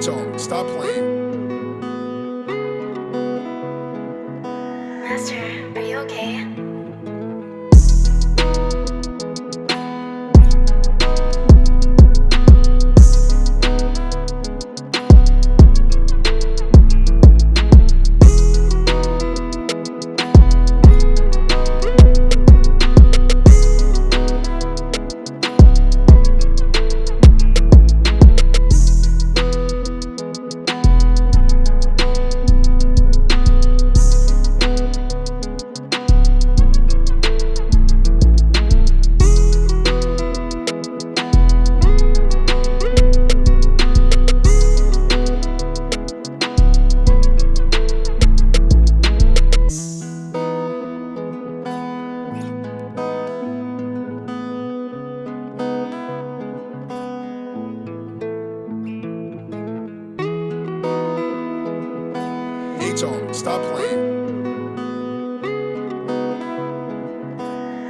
Stop playing. Master, are you okay? Song. Stop playing.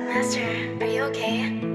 Master, are you okay?